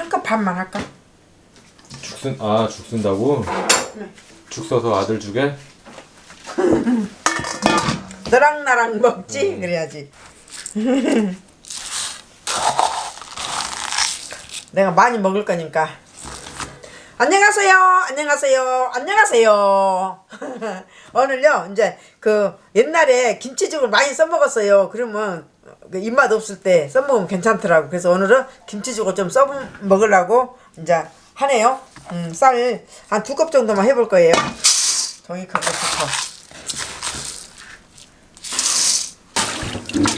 한컵 반만 할까? 죽 쓴, 아, 죽 쓴다고? 죽 써서 아들 주게? 너랑 나랑 먹지? 그래야지. 내가 많이 먹을 거니까. 안녕하세요. 안녕하세요. 안녕하세요. 오늘요, 이제 그 옛날에 김치죽을 많이 써먹었어요. 그러면 그 입맛 없을 때 써먹으면 괜찮더라고. 그래서 오늘은 김치죽을 좀 써 먹으려고 이제 하네요. 음, 쌀 한 두 컵 정도만 해볼 거예요. 종이컵부터.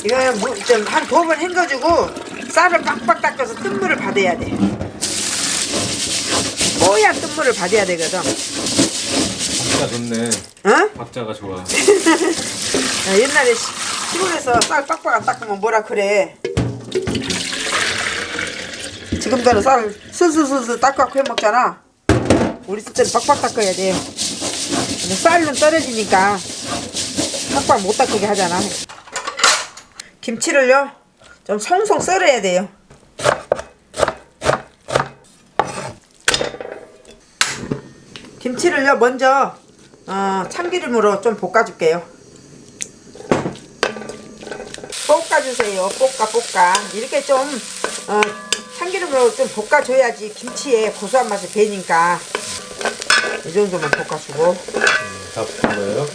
이거 좀한 두 번 헹궈주고 쌀을 빡빡 닦아서 뜬물을 받아야 돼. 뽀얀 뜬물을 받아야 되거든. 박자 좋네. 어? 박자가 좋아. 야, 옛날에 시- 시골에서 쌀 빡빡 안 닦으면 뭐라 그래. 지금대로 쌀 슬슬슬슬 닦아갖고 해먹잖아. 우리 때는 빡빡 닦아야 돼. 근데 쌀은 떨어지니까 빡빡 못 닦게 하잖아. 김치를요 좀 송송 썰어야 돼요. 김치를요 먼저 어, 참기름으로 좀 볶아줄게요. 볶아주세요. 볶아 볶아 이렇게 좀 어, 참기름으로 좀 볶아줘야지 김치에 고소한 맛이 배니까 이 정도만 볶아주고 다푼 거예요?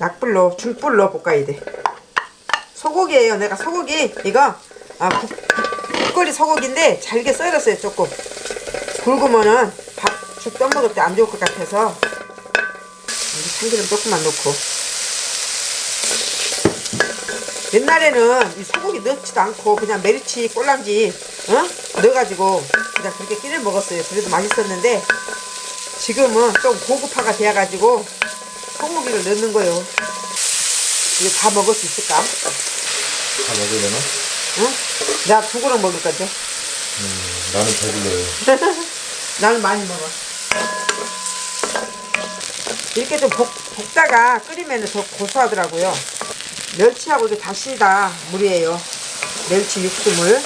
약불로 중불로 볶아야 돼. 소고기예요. 내가 소고기 이거 아 국, 국거리 소고기인데 잘게 썰었어요 조금. 굵으면은 밥죽 떠먹을 때 안 좋을 것 같아서 참기름 조금만 넣고. 옛날에는 이 소고기 넣지도 않고 그냥 메리치 꼴랑지 어? 넣어가지고 그냥 그렇게 끼를 먹었어요. 그래도 맛있었는데 지금은 좀 고급화가 되어가지고 소고기를 넣는 거예요. 이거 다 먹을 수 있을까? 다 먹으려나? 응? 내가 두 그릇 먹을 건데. 음, 나는 배불러요. 나는 많이 먹어. 이렇게 좀 볶, 볶다가 끓이면 더 고소하더라고요. 멸치하고 이게 다시다 물이에요. 멸치 육수물.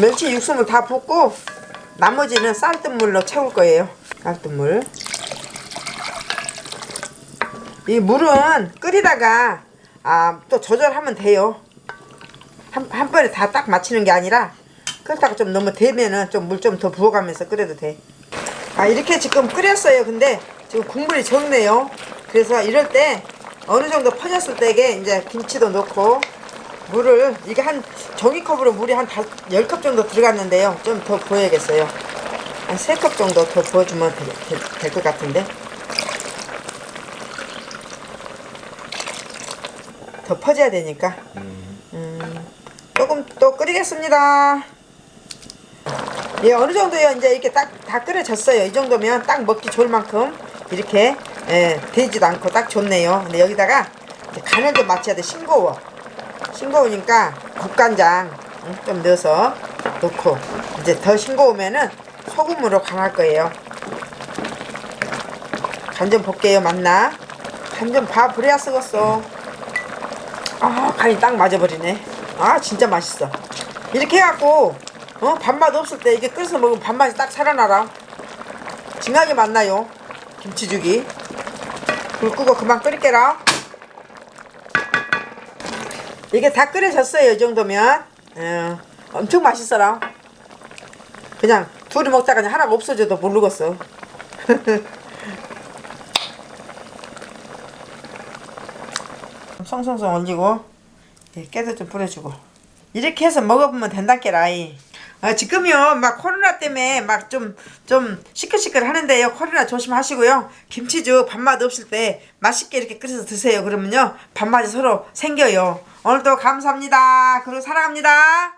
멸치 육수물 다 붓고 나머지는 쌀뜨물로 채울 거예요. 쌀뜨물. 이 물은 끓이다가 아, 또 조절하면 돼요. 한, 한 번에 다 딱 맞추는 게 아니라 끓다가 좀 너무 되면은 좀 물 좀 더 부어가면서 끓여도 돼. 아 이렇게 지금 끓였어요. 근데 지금 국물이 적네요. 그래서 이럴 때 어느 정도 퍼졌을 때게 이제 김치도 넣고 물을 이게 한 종이컵으로 물이 한 10컵 정도 들어갔는데요. 좀 더 부어야겠어요. 한 3컵 정도 더 부어주면 될 것 같은데. 더 퍼져야 되니까 음, 조금 또 끓이겠습니다 예 어느 정도요? 이제 이렇게 딱 다 끓여졌어요. 이 정도면 딱 먹기 좋을 만큼 이렇게 예, 되지도 않고 딱 좋네요. 근데 여기다가 간을 좀 맞춰야 돼. 싱거워. 싱거우니까 국간장 응, 좀 넣어서 넣고 이제 더 싱거우면은 소금으로 간할 거예요. 간 좀 볼게요 맞나. 간 좀 봐. 그래야 쓰겠어. 아 간이 딱 맞아버리네. 아 진짜 맛있어. 이렇게 해갖고 어? 밥맛 없을 때 이게 끓여서 먹으면 밥맛이 딱 살아나라. 진하게 맛나요? 김치죽이. 불 끄고 그만 끓일게라. 이게 다 끓여졌어요 이 정도면. 어, 엄청 맛있어라. 그냥 둘이 먹다가 그냥 하나가 없어져도 모르겠어. 송송송 올리고 예, 깨도 좀 뿌려주고. 이렇게 해서 먹어보면 된다께라이 아, 지금요. 막 코로나 때문에 막 좀 좀 시끌시끌 하는데요. 코로나 조심하시고요. 김치죽 밥맛 없을 때 맛있게 이렇게 끓여서 드세요. 그러면요. 밥맛이 서로 생겨요. 오늘도 감사합니다. 그리고 사랑합니다